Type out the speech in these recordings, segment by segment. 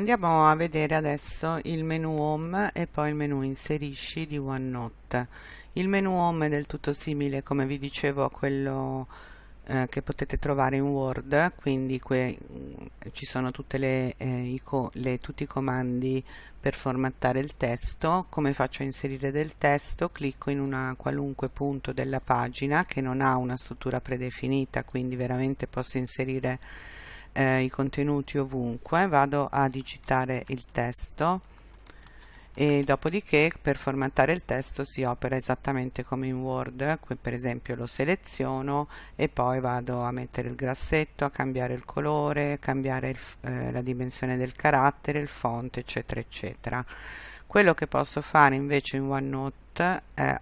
Andiamo a vedere adesso il menu home e poi il menu inserisci di OneNote. Il menu home è del tutto simile, come vi dicevo, a quello eh, che potete trovare in Word, quindi ci sono le, eh, le, tutti i comandi per formattare il testo. Come faccio a inserire del testo? Clicco in una qualunque punto della pagina che non ha una struttura predefinita, quindi veramente posso inserire eh, i contenuti ovunque vado a digitare il testo e dopodiché per formattare il testo si opera esattamente come in Word qui per esempio lo seleziono e poi vado a mettere il grassetto a cambiare il colore cambiare il, eh, la dimensione del carattere il font eccetera eccetera. Quello che posso fare invece in OneNote è,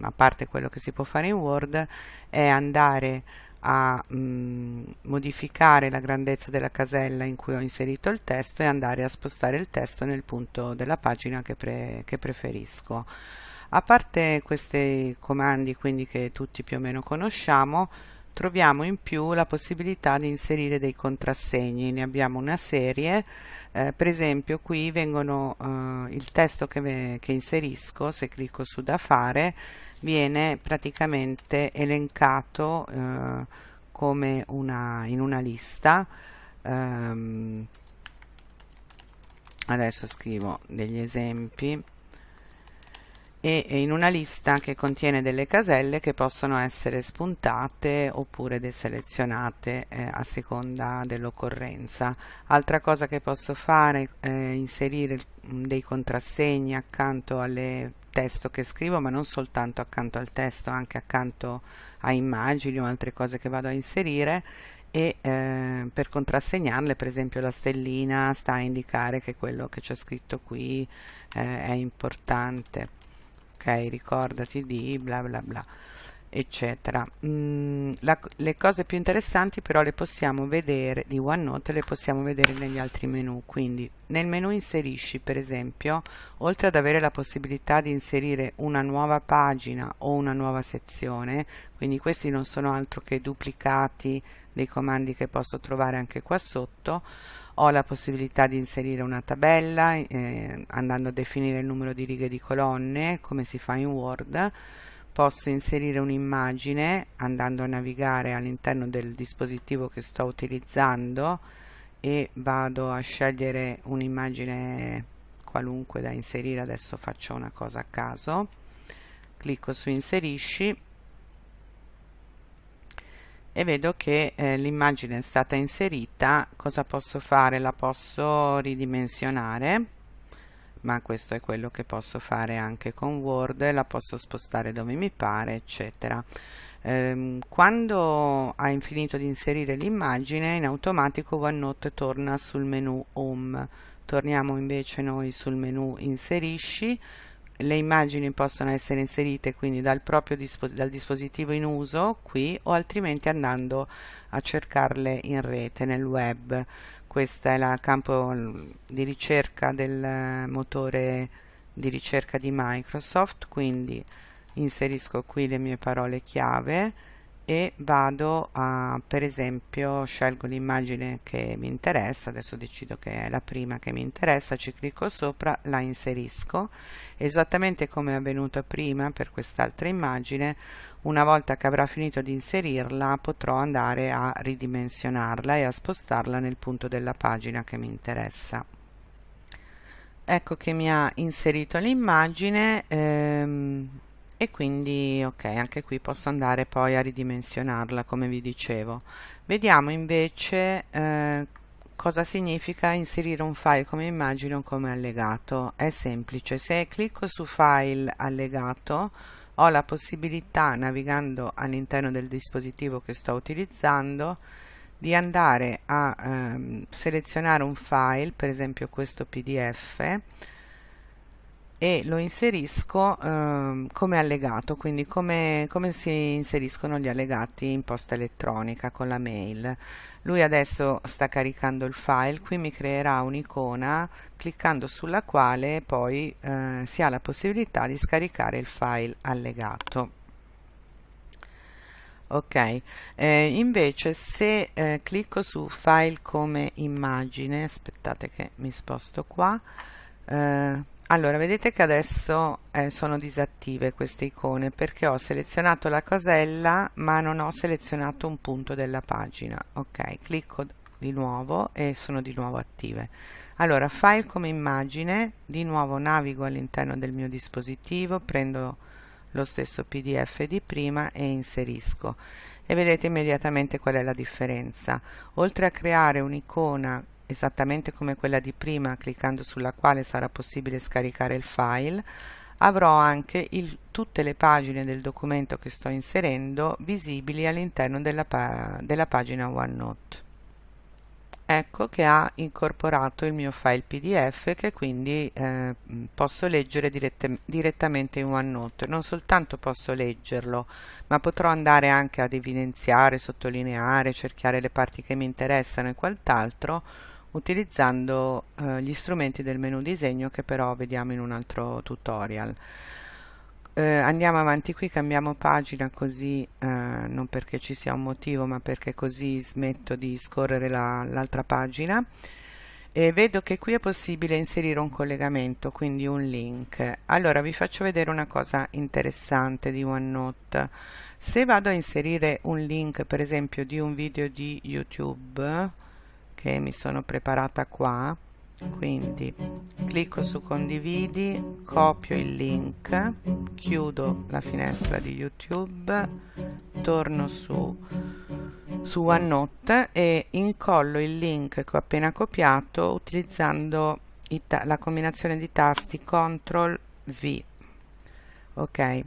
a parte quello che si può fare in Word è andare a mh, mm, modificare la grandezza della casella in cui ho inserito il testo e andare a spostare il testo nel punto della pagina che, pre che preferisco. A parte questi comandi quindi che tutti più o meno conosciamo, troviamo in più la possibilità di inserire dei contrassegni, ne abbiamo una serie, eh, per esempio qui vengono eh, il testo che, che inserisco, se clicco su da fare, viene praticamente elencato eh, come una, in una lista um, adesso scrivo degli esempi e in una lista che contiene delle caselle che possono essere spuntate oppure deselezionate eh, a seconda dell'occorrenza. Altra cosa che posso fare è inserire dei contrassegni accanto alle testo che scrivo ma non soltanto accanto al testo anche accanto a immagini o altre cose che vado a inserire e eh, per contrassegnarle per esempio la stellina sta a indicare che quello che c'è scritto qui eh, è importante. Ok ricordati di bla bla bla eccetera. Mm, la, le cose più interessanti però le possiamo vedere di OneNote le possiamo vedere negli altri menu quindi nel menu inserisci per esempio oltre ad avere la possibilità di inserire una nuova pagina o una nuova sezione quindi questi non sono altro che duplicati dei comandi che posso trovare anche qua sotto ho la possibilità di inserire una tabella eh, andando a definire il numero di righe di colonne come si fa in Word posso inserire un'immagine andando a navigare all'interno del dispositivo che sto utilizzando e vado a scegliere un'immagine qualunque da inserire. Adesso faccio una cosa a caso. Clicco su inserisci e vedo che eh, l'immagine è stata inserita. Cosa posso fare? La posso ridimensionare ma questo è quello che posso fare anche con Word, la posso spostare dove mi pare, eccetera. Ehm, quando hai finito di inserire l'immagine, in automatico OneNote torna sul menu Home. Torniamo invece noi sul menu Inserisci, le immagini possono essere inserite quindi dal proprio dispos dal dispositivo in uso qui o altrimenti andando a cercarle in rete nel web questo è il campo di ricerca del motore di ricerca di Microsoft quindi inserisco qui le mie parole chiave e vado a per esempio scelgo l'immagine che mi interessa adesso decido che è la prima che mi interessa ci clicco sopra la inserisco. Esattamente come è avvenuto prima per quest'altra immagine una volta che avrà finito di inserirla potrò andare a ridimensionarla e a spostarla nel punto della pagina che mi interessa. Ecco che mi ha inserito l'immagine ehm, e quindi ok anche qui posso andare poi a ridimensionarla come vi dicevo. Vediamo invece eh, cosa significa inserire un file come immagine o come allegato. È semplice. Se clicco su file allegato ho la possibilità navigando all'interno del dispositivo che sto utilizzando di andare a ehm, selezionare un file per esempio questo pdf e lo inserisco eh, come allegato, quindi come, come, si inseriscono gli allegati in posta elettronica con la mail. Lui adesso sta caricando il file, qui mi creerà un'icona cliccando sulla quale poi eh, si ha la possibilità di scaricare il file allegato. ok eh, invece se eh, clicco su file come immagine aspettate che mi sposto qua eh, allora vedete che adesso eh, sono disattive queste icone perché ho selezionato la casella ma non ho selezionato un punto della pagina. Ok clicco di nuovo e sono di nuovo attive. Allora file come immagine di nuovo navigo all'interno del mio dispositivo prendo lo stesso pdf di prima e inserisco. E vedete immediatamente qual è la differenza. Oltre a creare un'icona esattamente come quella di prima cliccando sulla quale sarà possibile scaricare il file avrò anche il, tutte le pagine del documento che sto inserendo visibili all'interno della, della pagina OneNote. Ecco che ha incorporato il mio file pdf che quindi eh, posso leggere dirett direttamente in OneNote. Non soltanto posso leggerlo ma potrò andare anche ad evidenziare, sottolineare, cerchiare le parti che mi interessano e quant'altro utilizzando eh, gli strumenti del menu disegno che però vediamo in un altro tutorial. Eh, andiamo avanti qui cambiamo pagina così eh, non perché ci sia un motivo ma perché così smetto di scorrere l'altra la, pagina. E vedo che qui è possibile inserire un collegamento quindi un link. Allora vi faccio vedere una cosa interessante di OneNote. Se vado a inserire un link per esempio di un video di YouTube che mi sono preparata qua. Quindi clicco su condividi copio il link chiudo la finestra di youtube torno su su OneNote e incollo il link che ho appena copiato utilizzando la combinazione di tasti CTRL V. Ok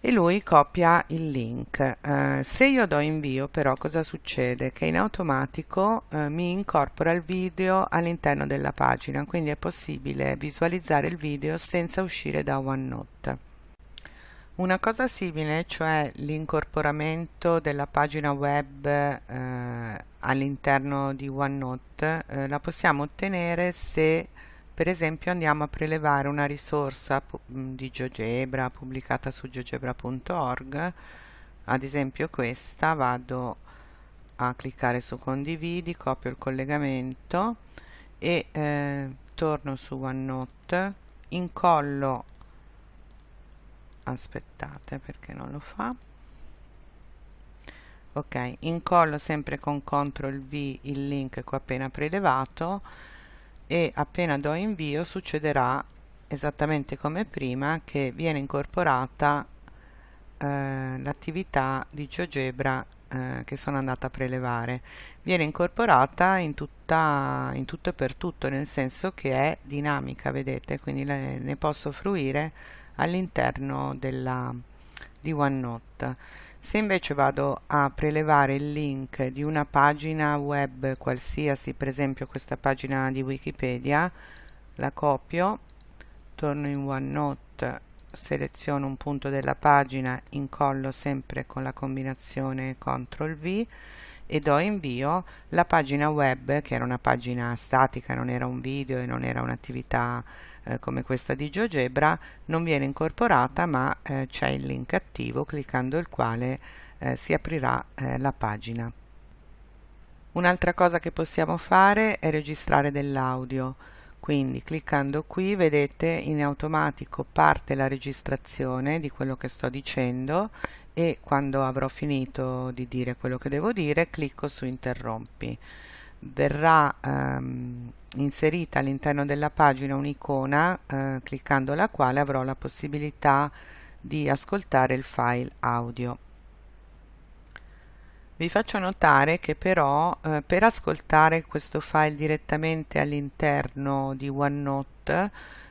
e lui copia il link. Eh, se io do invio però cosa succede? Che in automatico eh, mi incorpora il video all'interno della pagina, quindi è possibile visualizzare il video senza uscire da OneNote. Una cosa simile, cioè l'incorporamento della pagina web eh, all'interno di OneNote, eh, la possiamo ottenere se per esempio andiamo a prelevare una risorsa di GeoGebra pubblicata su geogebra.org, ad esempio questa, vado a cliccare su condividi, copio il collegamento e eh, torno su OneNote, incollo, aspettate perché non lo fa, ok, incollo sempre con CTRL V il link che ho appena prelevato e appena do invio succederà esattamente come prima che viene incorporata eh, l'attività di GeoGebra eh, che sono andata a prelevare. Viene incorporata in, tutta, in tutto e per tutto nel senso che è dinamica vedete? Quindi le, ne posso fruire all'interno di OneNote se invece vado a prelevare il link di una pagina web qualsiasi, per esempio questa pagina di Wikipedia, la copio, torno in OneNote, seleziono un punto della pagina, incollo sempre con la combinazione CTRL V e do invio la pagina web che era una pagina statica, non era un video e non era un'attività eh, come questa di GeoGebra non viene incorporata ma eh, c'è il link attivo cliccando il quale eh, si aprirà eh, la pagina. Un'altra cosa che possiamo fare è registrare dell'audio quindi cliccando qui vedete in automatico parte la registrazione di quello che sto dicendo e quando avrò finito di dire quello che devo dire clicco su interrompi verrà ehm, inserita all'interno della pagina un'icona eh, cliccando la quale avrò la possibilità di ascoltare il file audio. Vi faccio notare che però eh, per ascoltare questo file direttamente all'interno di OneNote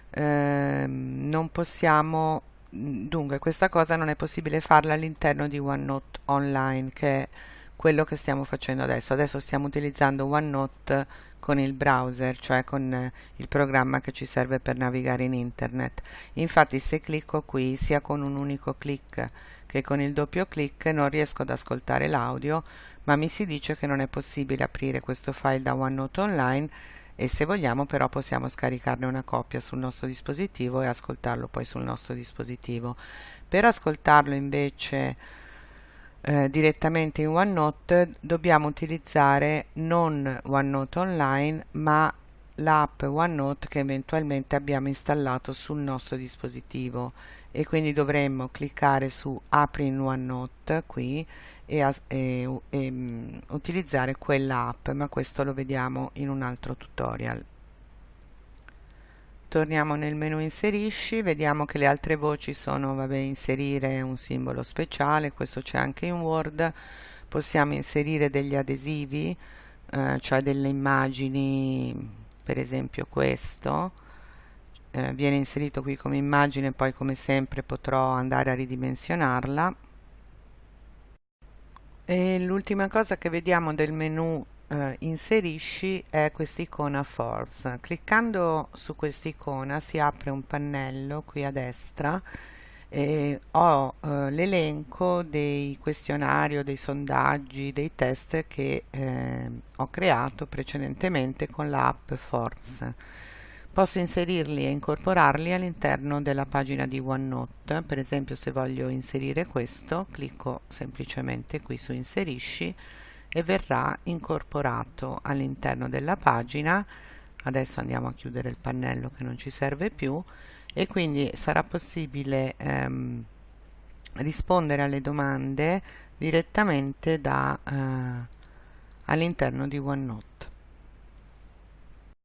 eh, non possiamo, dunque questa cosa non è possibile farla all'interno di OneNote Online che è quello che stiamo facendo adesso. Adesso stiamo utilizzando OneNote con il browser, cioè con eh, il programma che ci serve per navigare in internet. Infatti se clicco qui, sia con un unico clic che con il doppio clic, non riesco ad ascoltare l'audio, ma mi si dice che non è possibile aprire questo file da OneNote Online e se vogliamo però possiamo scaricarne una copia sul nostro dispositivo e ascoltarlo poi sul nostro dispositivo. Per ascoltarlo invece eh, direttamente in OneNote dobbiamo utilizzare non OneNote Online ma l'app OneNote che eventualmente abbiamo installato sul nostro dispositivo. E quindi dovremmo cliccare su apri in OneNote qui e, e, e, um, utilizzare quella app ma questo lo vediamo in un altro tutorial torniamo nel menu inserisci vediamo che le altre voci sono vabbè inserire un simbolo speciale questo c'è anche in word. Possiamo inserire degli adesivi eh, cioè delle immagini per esempio questo. Eh, viene inserito qui come immagine poi come sempre potrò andare a ridimensionarla. E l'ultima cosa che vediamo del menu eh, inserisci è quest'icona Forbes. Cliccando su quest'icona si apre un pannello qui a destra e ho eh, l'elenco dei questionari dei sondaggi, dei test che eh, ho creato precedentemente con l'app Forbes. Posso inserirli e incorporarli all'interno della pagina di OneNote, per esempio se voglio inserire questo, clicco semplicemente qui su inserisci e verrà incorporato all'interno della pagina. Adesso andiamo a chiudere il pannello che non ci serve più e quindi sarà possibile ehm, rispondere alle domande direttamente eh, all'interno di OneNote